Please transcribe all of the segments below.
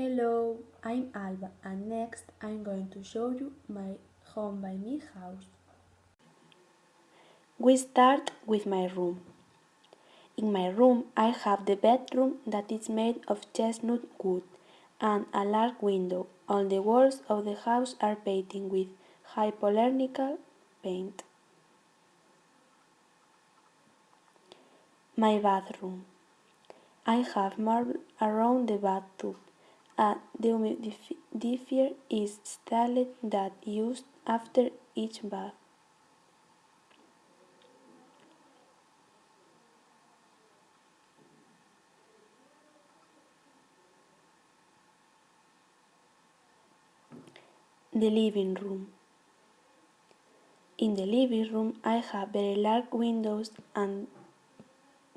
Hello, I'm Alba and next I'm going to show you my Home by Me house. We start with my room. In my room I have the bedroom that is made of chestnut wood and a large window. All the walls of the house are painted with hypoallergenic paint. My bathroom. I have marble around the bathtub. A dehumidifier is installed that used after each bath. The living room. In the living room I have very large windows and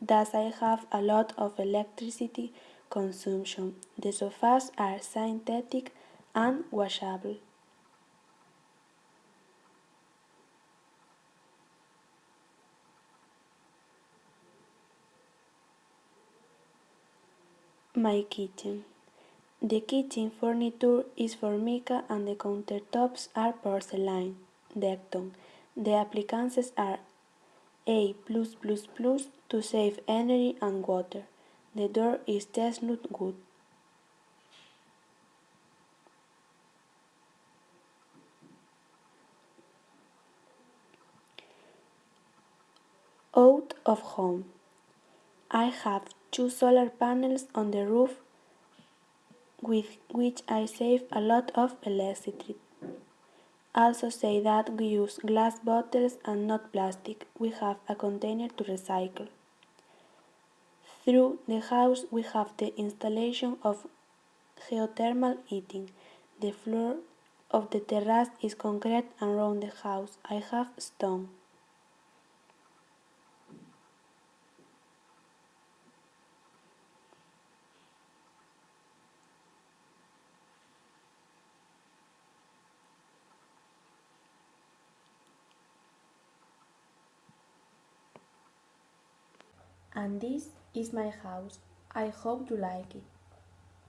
thus I have a lot of electricity consumption. The sofas are synthetic and washable. My kitchen. The kitchen furniture is formica and the countertops are porcelain. The appliances are A++ to save energy and water. The door is chestnut wood. Out of home. I have two solar panels on the roof with which I save a lot of electricity. Also say that we use glass bottles and not plastic. We have a container to recycle. Through the house we have the installation of geothermal heating. The floor of the terrace is concrete and around the house I have stone. And this is my house. I hope you like it.